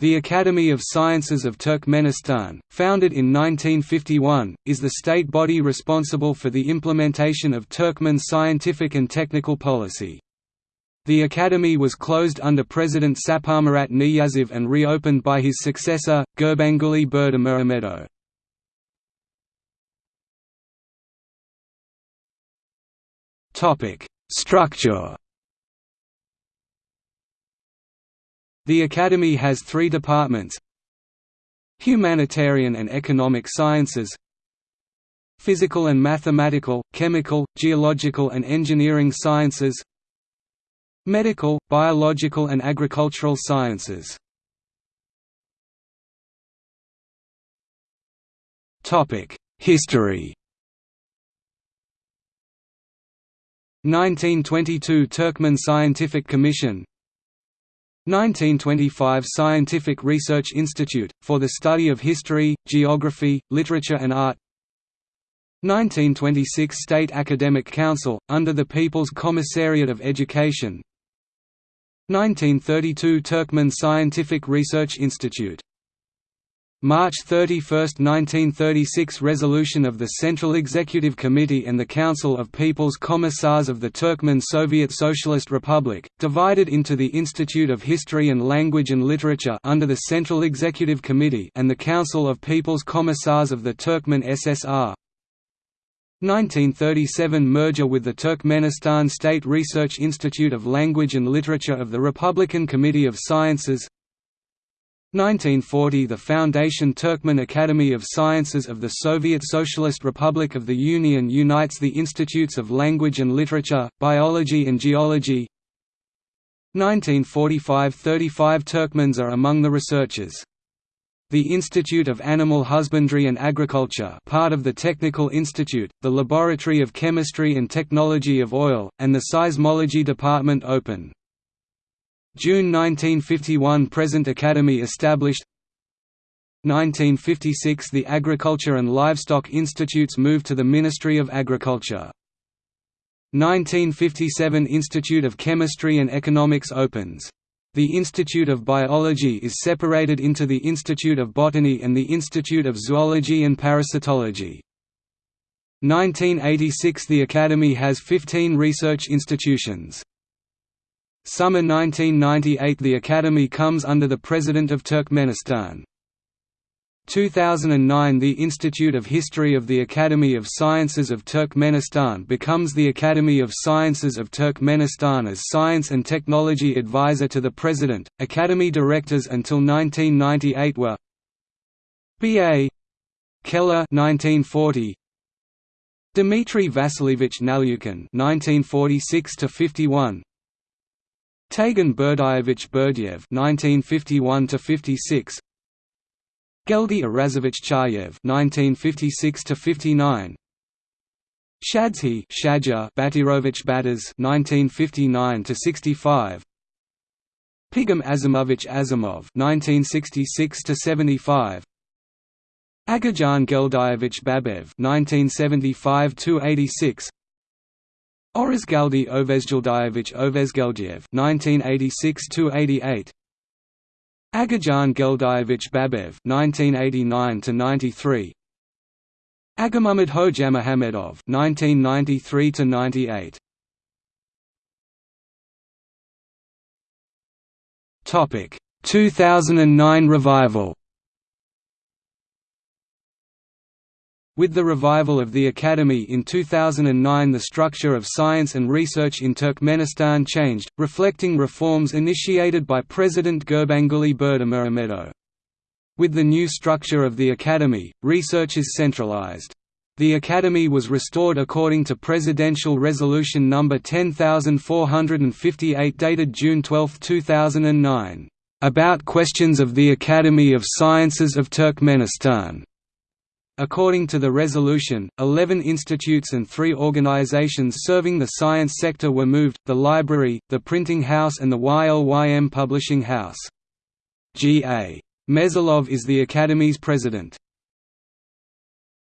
The Academy of Sciences of Turkmenistan, founded in 1951, is the state body responsible for the implementation of Turkmen scientific and technical policy. The academy was closed under President Saparmurat Niyazov and reopened by his successor, Gurbanguly Berdimuhamedow. Structure The Academy has three departments Humanitarian and Economic Sciences Physical and Mathematical, Chemical, Geological and Engineering Sciences Medical, Biological and Agricultural Sciences. History. 1922 Turkmen Scientific Commission 1925 Scientific Research Institute, for the study of history, geography, literature and art. 1926 State Academic Council, under the People's Commissariat of Education. 1932 Turkmen Scientific Research Institute March 31, 1936 Resolution of the Central Executive Committee and the Council of People's Commissars of the Turkmen Soviet Socialist Republic, divided into the Institute of History and Language and Literature under the Central Executive Committee and the Council of People's Commissars of the Turkmen SSR. 1937 Merger with the Turkmenistan State Research Institute of Language and Literature of the Republican Committee of Sciences 1940 – The Foundation Turkmen Academy of Sciences of the Soviet Socialist Republic of the Union unites the institutes of language and literature, biology and geology 1945 – 35 Turkmens are among the researchers. The Institute of Animal Husbandry and Agriculture part of the Technical Institute, the Laboratory of Chemistry and Technology of Oil, and the Seismology Department open. June 1951 Present Academy established 1956 The Agriculture and Livestock Institutes moved to the Ministry of Agriculture. 1957 Institute of Chemistry and Economics opens. The Institute of Biology is separated into the Institute of Botany and the Institute of Zoology and Parasitology. 1986 The Academy has 15 research institutions. Summer 1998 The Academy comes under the President of Turkmenistan. 2009 The Institute of History of the Academy of Sciences of Turkmenistan becomes the Academy of Sciences of Turkmenistan as Science and Technology Advisor to the President. Academy directors until 1998 were B.A. Keller 1940 Dmitry Vasilievich Nalivkin 1946 51 Tagan Berdievich Berdiev (1951–56), Geldi Arazovich Chayev (1956–59), Shadzhi Shadja Batirovich Batas (1959–65), Pigam Azimovich Azimov (1966–75). Agajan Geldievich Babaev (1975–86), Orazgaldi Ovezgeldievich Ovezgeldiev (1986–88), Agajan Geldievich Babaev (1989–93), Agamuhammad Hojamohamedov (1993–98). Topic: 2009 revival. With the revival of the Academy in 2009 the structure of science and research in Turkmenistan changed, reflecting reforms initiated by President Gurbanguly Berdimuhamedow. With the new structure of the Academy, research is centralized. The Academy was restored according to Presidential Resolution No. 10458 dated June 12, 2009, "...about questions of the Academy of Sciences of Turkmenistan." According to the resolution, 11 institutes and three organizations serving the science sector were moved, the library, the printing house and the YLYM publishing house. G. A. Mezalov is the Academy's president.